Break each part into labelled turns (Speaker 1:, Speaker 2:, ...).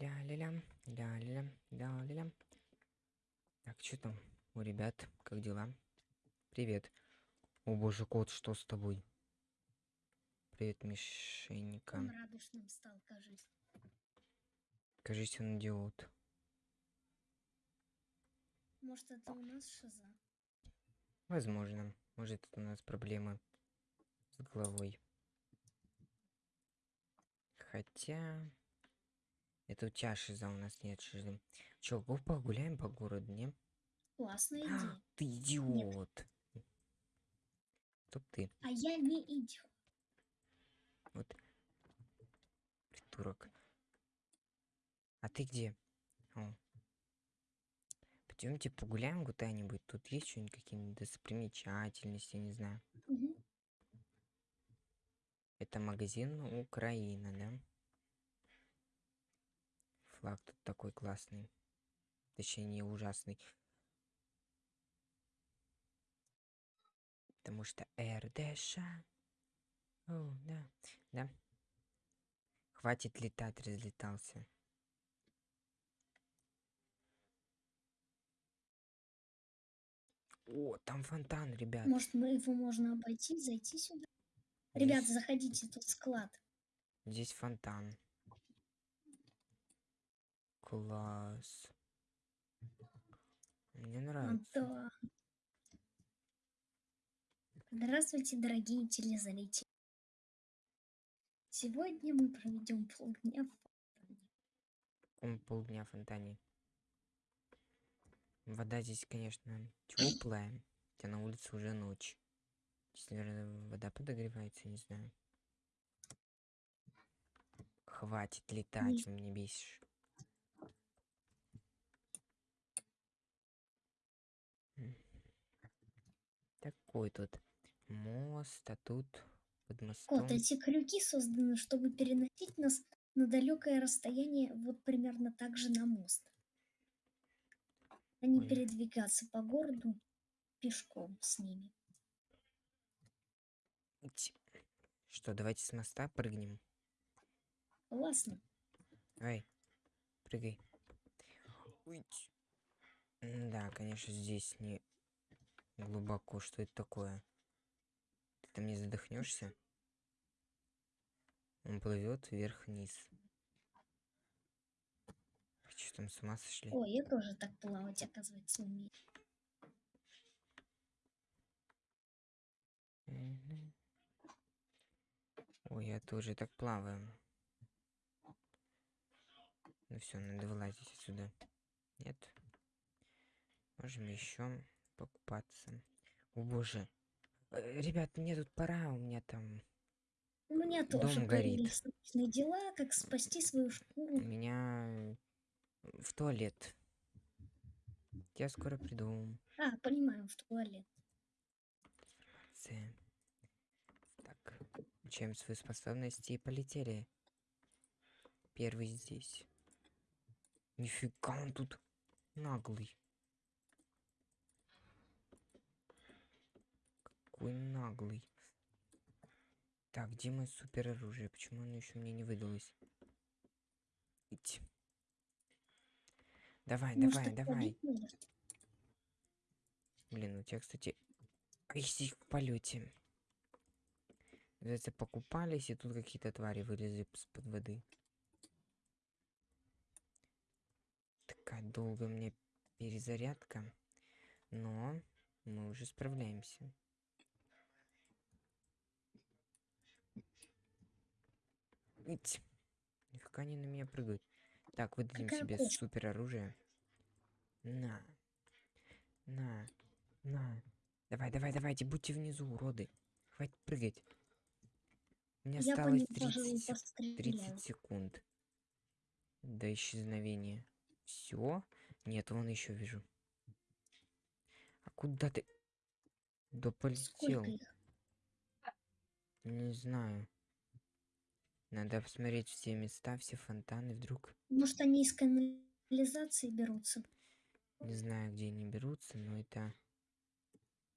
Speaker 1: Ля-ля-лям, ля-ля-лям, ля-ля-лям. Так, что там у ребят? Как дела? Привет. О боже, кот, что с тобой? Привет, Мишенька.
Speaker 2: Он радушным стал, кажись.
Speaker 1: Кажись, он идиот.
Speaker 2: Может, это у нас шиза?
Speaker 1: Возможно. Может, это у нас проблемы с головой. Хотя... Это у тебя шиза, у нас нет шизы. Чё, погуляем по городу, не?
Speaker 2: Классная идея.
Speaker 1: Ты идиот. Стоп ты.
Speaker 2: А я не идиот.
Speaker 1: Вот. Придурок. А ты где? О. Пойдемте погуляем куда-нибудь. Тут есть что-нибудь какие-нибудь достопримечательности, не знаю.
Speaker 2: Мгм.
Speaker 1: Это магазин Украина, да? Флаг тут такой классный. Точнее, не ужасный. Потому что РДШ. О, да, да. Хватит летать, разлетался. О, там фонтан, ребят.
Speaker 2: Может, мы его можно обойти, зайти сюда?
Speaker 1: Здесь-
Speaker 2: заходите, тут склад.
Speaker 1: Здесь фонтан. Класс. Мне
Speaker 2: А,
Speaker 1: нравится.
Speaker 2: Да. Здравствуйте, дорогие телезрители. Сегодня мы проведем полдня в фонтане.
Speaker 1: Он полдня в фонтане. Вода здесь, конечно, теплая, хотя на улице уже ночь. Здесь, наверное, вода подогревается, не знаю. Хватит летать, вы меня бесишь. Такой тут мост, а тут под мостом.
Speaker 2: Кот, эти крюки созданы, чтобы переносить нас на далекое расстояние, вот примерно так же на мост. А не
Speaker 1: Ой.
Speaker 2: передвигаться по городу пешком с ними.
Speaker 1: Что, давайте с моста прыгнем.
Speaker 2: Классно.
Speaker 1: Эй, прыгай. М, Да, конечно, здесь не глубоко. Что это такое? Ты там не задохнешься? Он плывет вверх-вниз. Вы Что там с ума сошли?
Speaker 2: Ой, я тоже так плавать, оказывается, умею.
Speaker 1: Ой, я тоже так плаваю. Ну все, надо вылазить отсюда. Нет? Можем еще покупаться. О боже. Э, Ребят, мне тут пора, у меня там...
Speaker 2: У меня
Speaker 1: Дом
Speaker 2: тоже
Speaker 1: горит.
Speaker 2: дела, как спасти свою
Speaker 1: У
Speaker 2: шкуру.
Speaker 1: меня в туалет. Я скоро приду.
Speaker 2: А, понимаю, в туалет.
Speaker 1: Ц. Так, включаем свои способности и полетели. Первый здесь. Нифига он тут наглый. Какой наглый. Так, где мое супер оружие? Почему оно еще мне не выдалось? Ить. Давай,
Speaker 2: Может,
Speaker 1: давай, давай. Блин, у тебя, кстати, их в полете. Называется, покупались, и тут какие-то твари вылезли из-под воды. Такая долгая у меня перезарядка. Но мы уже справляемся. Ить. Нифига они на меня прыгают. Так, выдадим
Speaker 2: Какая
Speaker 1: себе
Speaker 2: кошка?
Speaker 1: супер оружие. На. На. На. Давай, давай, давайте, будьте внизу, уроды. Хватит прыгать. Мне
Speaker 2: Я
Speaker 1: осталось
Speaker 2: ним, пожалуй,
Speaker 1: 30, сек-
Speaker 2: постреляю.
Speaker 1: 30 секунд. До исчезновения. Все? Нет, вон еще вижу. А куда ты? Да полетел. Не знаю. Надо посмотреть все места, все фонтаны. Вдруг
Speaker 2: Может, они из канализации берутся?
Speaker 1: не знаю, где они берутся, но это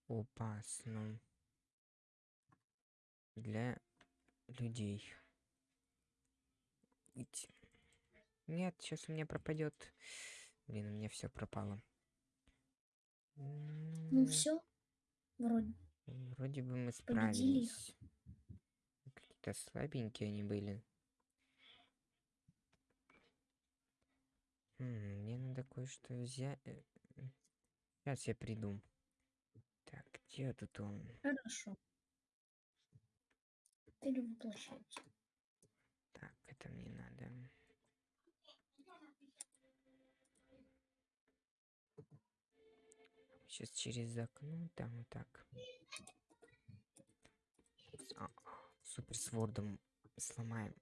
Speaker 1: опасно для людей. Нет, сейчас у меня пропадет. Блин, у меня все пропало.
Speaker 2: Ну все, вроде.
Speaker 1: Вроде бы мы
Speaker 2: Победили
Speaker 1: Какие-то слабенькие они были. М, Мне надо кое-что взять. Сейчас я приду. Так, где тут он?
Speaker 2: Хорошо. Перевоплощайте.
Speaker 1: Так, это мне надо. Сейчас через окно, там вот так. А, а, супер с вордом сломаем.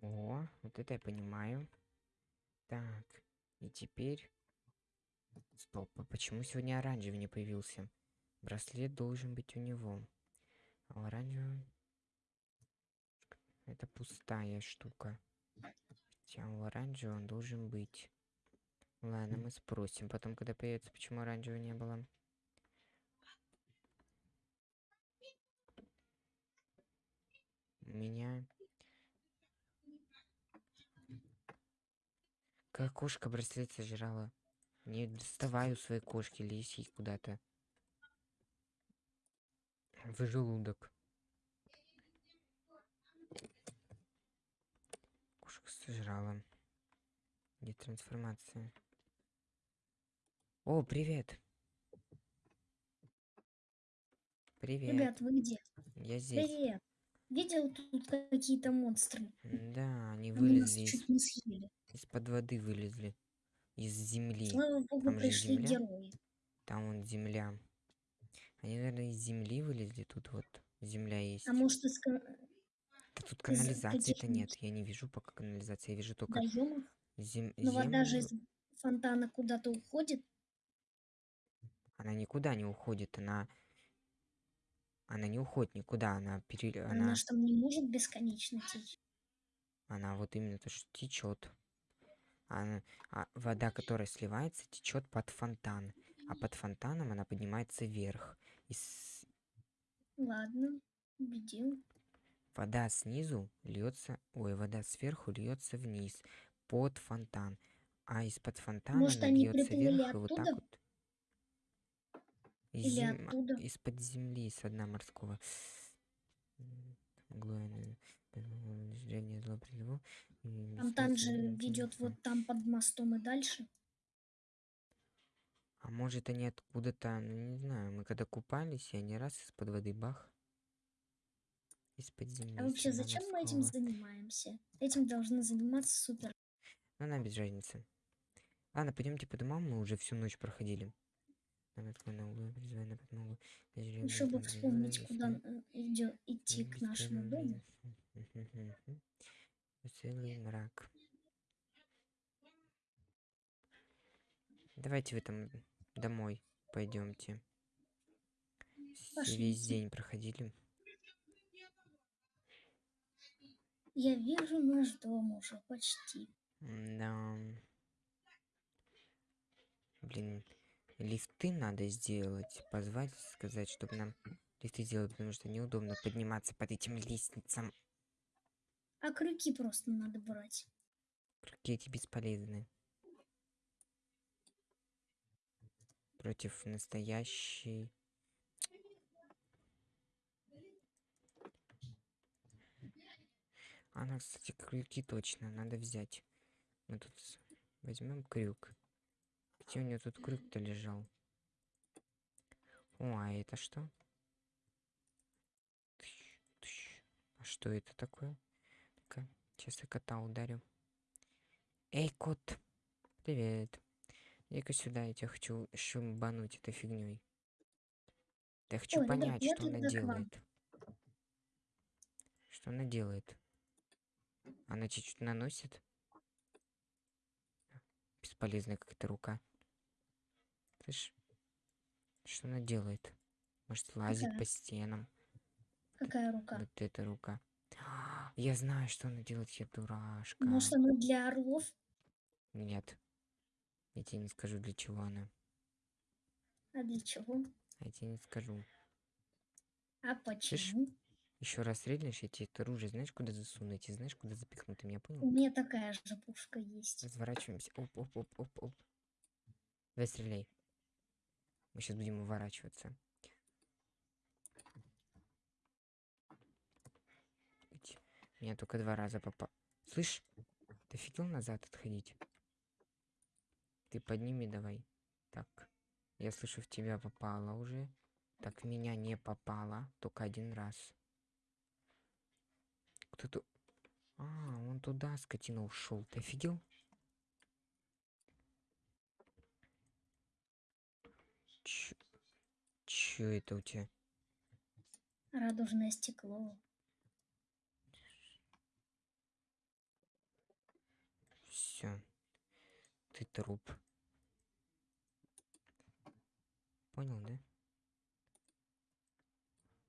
Speaker 1: О, вот это я понимаю. Так, и теперь... Стоп, а почему сегодня оранжевый не появился? Браслет должен быть у него. А оранжевый... Это пустая штука. Хотя у оранжевого он должен быть. Ладно, мы спросим потом, когда появится, почему оранжевого не было. Меня... Как кошка браслет сожрала. Не доставай у своей кошки, ей куда-то. В желудок. Кошка сожрала. Где трансформация? О, привет. Привет.
Speaker 2: Ребят, вы где?
Speaker 1: Я здесь.
Speaker 2: Привет. Видел тут какие-то монстры?
Speaker 1: Да, они
Speaker 2: Они нас
Speaker 1: вылезли из,
Speaker 2: чуть не съели.
Speaker 1: из-под воды вылезли. Из земли.
Speaker 2: Слава богу,
Speaker 1: Там
Speaker 2: пришли
Speaker 1: земля.
Speaker 2: герои.
Speaker 1: Там вон земля. Они, наверное, из земли вылезли. Тут вот земля есть.
Speaker 2: А может, из
Speaker 1: Да тут
Speaker 2: из
Speaker 1: канализации-то нет. Я не вижу пока канализации. Я вижу только
Speaker 2: водоемов?
Speaker 1: зем...
Speaker 2: Но вода же из фонтана куда-то уходит.
Speaker 1: Она никуда не уходит. Она... Она не уходит никуда. Она пере...
Speaker 2: Она,
Speaker 1: Она...
Speaker 2: там не может бесконечно течь.
Speaker 1: Она вот именно то, что течет. Она... А вода, которая сливается, течет под фонтан. А под фонтаном она поднимается вверх. И с-
Speaker 2: Ладно, убедил.
Speaker 1: вода снизу льется, ой, вода сверху льется вниз под фонтан, а из-под фонтана
Speaker 2: Может,
Speaker 1: она льется вверх и вот так вот. Из
Speaker 2: Или
Speaker 1: зем-
Speaker 2: оттуда?
Speaker 1: Из-под земли, с дна морского. Э, древнее зло прилегло, и
Speaker 2: Фонтан же
Speaker 1: бессмертный
Speaker 2: ведет вот там под мостом и дальше.
Speaker 1: А может они откуда-то, ну не знаю, мы когда купались, и они раз из-под воды бах. Из-под земли.
Speaker 2: А вообще, зачем мы этим
Speaker 1: морского.
Speaker 2: занимаемся? Этим должны заниматься супер.
Speaker 1: Ну, нам без разницы. Ладно, пойдемте по домам, мы уже всю ночь проходили. Углу, призывая подмогу. Зажрём
Speaker 2: Еще бы
Speaker 1: там,
Speaker 2: вспомнить, куда э, идти к нашему дому.
Speaker 1: Целый мрак. Давайте вы там домой пойдемте. Весь день проходили.
Speaker 2: Я вижу наш дом уже почти.
Speaker 1: Да. Блин, лифты надо сделать. Позвать, сказать, чтобы нам лифты сделать, потому что неудобно подниматься под этим лестницам.
Speaker 2: А крюки просто надо брать.
Speaker 1: Какие эти бесполезные. Против настоящей... Она, кстати, крюки точно надо взять. Мы тут возьмем крюк. Где у нее тут крюк-то лежал? О, а это что? Тыщ, тыщ. А что это такое? Ну-ка, сейчас я кота ударю. Эй, кот! Привет. Иди-ка сюда, я тебя хочу шумбануть этой фигней. Я хочу
Speaker 2: Ой, ребят,
Speaker 1: понять, что она делает. Что она делает? Она чуть-чуть наносит? Бесполезная какая-то рука. Слышь, что она делает? Может, лазит
Speaker 2: Какая?
Speaker 1: по стенам?
Speaker 2: Какая рука?
Speaker 1: Вот эта рука. Я знаю, что она делает, я дурашка.
Speaker 2: Может, она для орлов?
Speaker 1: Нет. Я тебе не скажу, для чего она.
Speaker 2: А для чего?
Speaker 1: Я тебе не скажу.
Speaker 2: А почему?
Speaker 1: Еще раз стрельнешь, я тебе это оружие знаешь, куда засуну? Я тебе знаешь, куда запихну? Ты меня
Speaker 2: У
Speaker 1: понял?
Speaker 2: меня такая же пушка есть.
Speaker 1: Разворачиваемся. Оп, оп, оп, оп, оп. Давай стреляй. Мы сейчас будем уворачиваться. Меня только два раза попал. Слышь, ты офигел назад отходить? Ты подними давай. Так. Я слышу, в тебя попало уже. Так, меня не попало. Только один раз. Кто-то... А, он туда, скотина, ушел. Ты офигел? Чё, чё это у тебя?
Speaker 2: Радужное стекло.
Speaker 1: Все. Ты труп. Понял, да?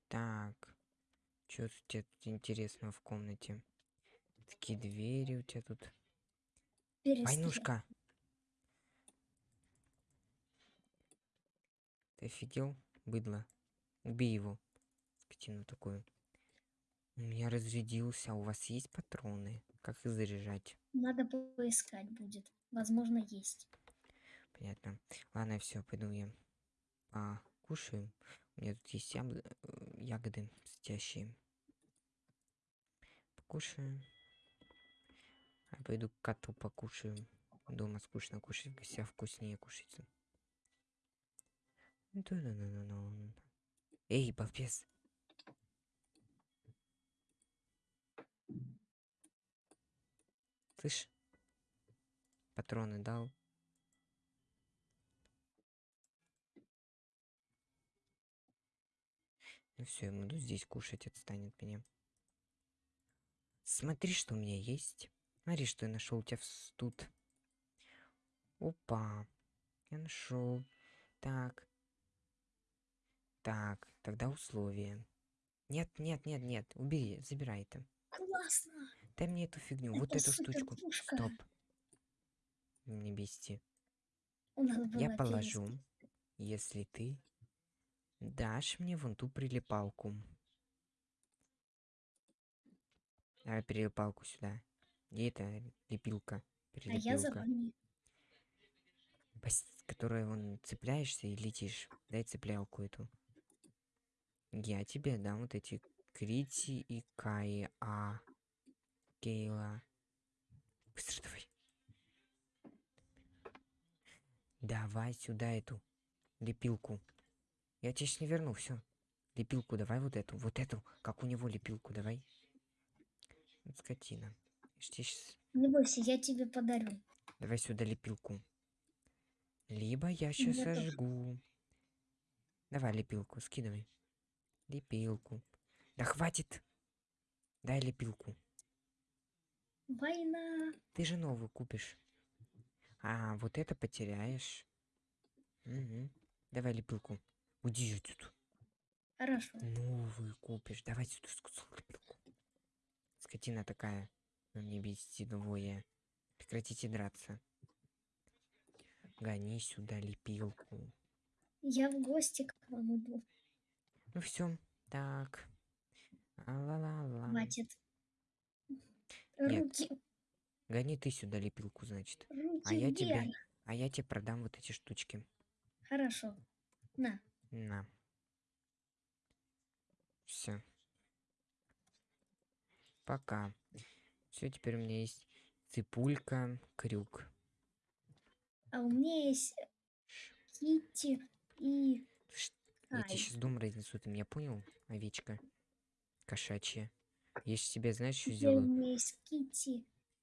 Speaker 1: Так. Что у тебя тут интересного в комнате? Такие двери у тебя тут.
Speaker 2: Перестрел-
Speaker 1: Войнушка! Ты офигел? Быдло. Убей его. Скотину такую. У меня разрядился. А у вас есть патроны? Как их заряжать?
Speaker 2: Надо поискать будет. Возможно, есть.
Speaker 1: Понятно. Ладно, все, пойду я покушаю. У меня тут есть яб- э, ягоды светящие. Покушаю. А пойду к коту покушаю. Дома скучно кушать, в гостях вкуснее кушается. Эй, балбес! Слышь? Патроны дал. Ну все, я буду здесь кушать, отстань от меня. Смотри, что у меня есть. Смотри, что я нашел у тебя тут. Опа. Я нашел. Так. Так, тогда условия. Нет, нет, нет, нет. Убери, забирай это.
Speaker 2: Классно!
Speaker 1: Дай мне эту фигню, вот
Speaker 2: Это
Speaker 1: эту штучку.
Speaker 2: суперпушка.
Speaker 1: Стоп. Не бести. Я положу, если ты дашь мне вон ту прилипалку. Давай прилипалку сюда. Где это лепилка?
Speaker 2: А я за
Speaker 1: Прилепилка.
Speaker 2: вами.
Speaker 1: Пос- Которой вон цепляешься и летишь. Дай цеплялку эту. Я тебе дам вот эти Крити и Каи, а Кейла. Быстро давай. Давай сюда эту лепилку. Я тебе сейчас не верну, все. Лепилку давай вот эту, вот эту, как у него лепилку давай. Вот скотина. Я щас-
Speaker 2: Не бойся, я тебе подарю.
Speaker 1: Давай сюда лепилку. Либо я сейчас
Speaker 2: тоже.
Speaker 1: сожгу. Давай лепилку, скидывай. Лепилку. Да хватит. Дай лепилку.
Speaker 2: Война!
Speaker 1: Ты же новую купишь. А, вот это потеряешь. Мгм. Давай лепилку. Уйди отсюда.
Speaker 2: Хорошо.
Speaker 1: Новую купишь. Давай сюда лепилку. Скотина такая. Вы мне бесите двое. Прекратите драться. Гони сюда лепилку.
Speaker 2: Я в гости к вам иду.
Speaker 1: Ну все, так. А-ла-ла-ла.
Speaker 2: Хватит.
Speaker 1: Нет.
Speaker 2: Руки,
Speaker 1: Гони ты сюда лепилку, значит.
Speaker 2: руки
Speaker 1: А я тебе,
Speaker 2: вверх.
Speaker 1: а я тебе продам вот эти штучки.
Speaker 2: Хорошо. На.
Speaker 1: На. Все. Пока. Все, теперь у меня есть ципулька, крюк.
Speaker 2: А у меня есть Китти и
Speaker 1: Ш- Я тебе сейчас дом разнесу, ты меня понял, овечка? Кошачья. Я сейчас тебе, знаешь, что сделаю?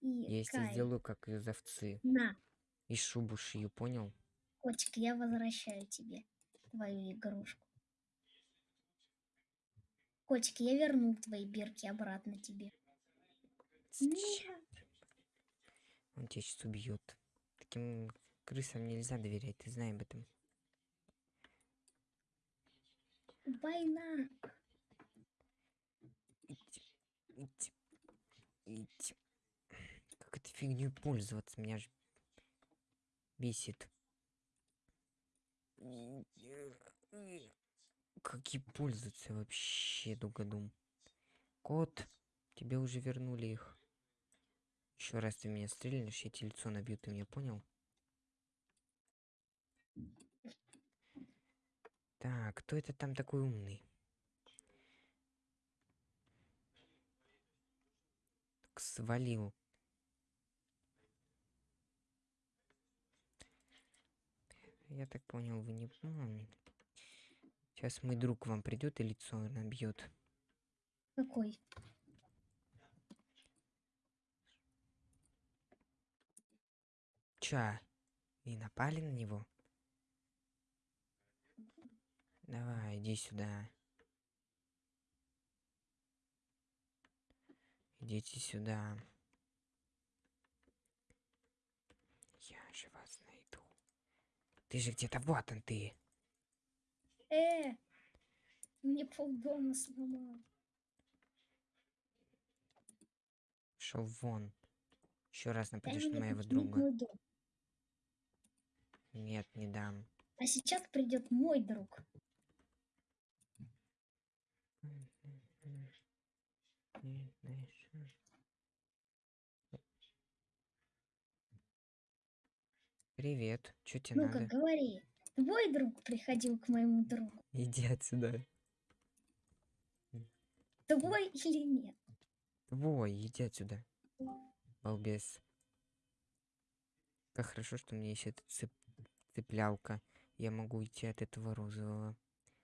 Speaker 1: Я
Speaker 2: Кай.
Speaker 1: сделаю, как из овцы.
Speaker 2: На,
Speaker 1: И шубу шью, понял?
Speaker 2: котик, я возвращаю тебе твою игрушку. Котик, я верну твои бирки обратно тебе. Нет.
Speaker 1: Он тебя сейчас убьет. Таким крысам нельзя доверять, ты знаешь об этом.
Speaker 2: Война.
Speaker 1: Как этой фигней пользоваться? Меня же бесит. Как ей пользоваться вообще, Дугадум? Кот, тебе уже вернули их. Еще раз ты меня стрельнешь, я тебе лицо набью, ты меня понял? Так, кто это там такой умный? Так, свалил. Я так понял, вы не помните. Сейчас мой друг вам придет и лицо набьет.
Speaker 2: Какой?
Speaker 1: Ча? И напали на него? Давай, иди сюда. Идите сюда. Я же вас найду. Ты же где-то вот он ты.
Speaker 2: Э, мне полдома сломал.
Speaker 1: Шел вон. Еще раз нападешь на моего друга. Нет, не дам.
Speaker 2: А сейчас придет мой друг. Привет. Что тебе Ну-ка,
Speaker 1: надо?
Speaker 2: говори. Твой друг приходил к моему другу.
Speaker 1: Иди отсюда.
Speaker 2: Твой или нет?
Speaker 1: Твой, иди отсюда. Балбес. Как хорошо, что у меня есть эта цеп... цеплялка. Я могу уйти от этого розового.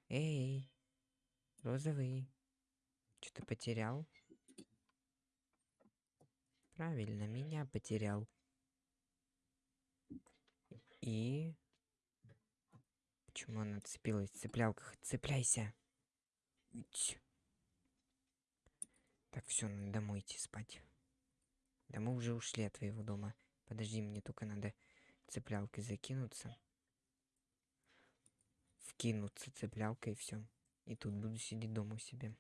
Speaker 1: Эй, розовый. Что-то потерял? Правильно, меня потерял. И... Почему она цепилась? Цеплялка, цепляйся. Так, все, надо домой идти спать. Да мы уже ушли от твоего дома. Подожди, мне только надо цеплялкой закинуться. Вкинуться цеплялкой и все. И тут буду сидеть дома у себя.